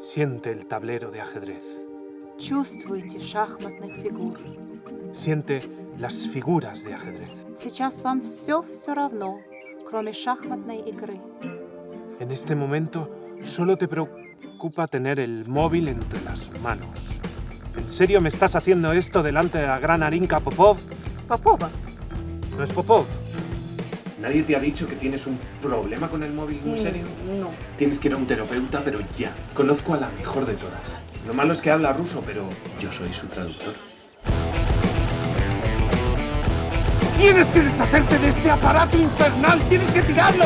Siente el tablero de ajedrez. Siente las figuras de ajedrez. En este momento solo te preocupa tener el móvil entre las manos. ¿En serio me estás haciendo esto delante de la gran Arinka Popov? ¿Popova? ¿No es Popov? ¿Nadie te ha dicho que tienes un problema con el móvil en serio? no. Tienes que ir a un terapeuta, pero ya. Conozco a la mejor de todas. Lo malo es que habla ruso, pero yo soy su traductor. ¡Tienes que deshacerte de este aparato infernal! ¡Tienes que tirarlo!